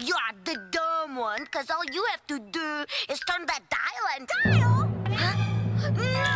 You're the dumb one, because all you have to do is turn that dial and... Dial? Huh? No!